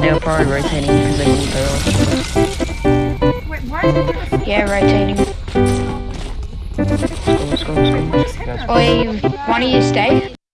They're probably rotating because they can't go. Wait, why is it Yeah, rotating. Let's go, let's go, let's go. You, one you stay.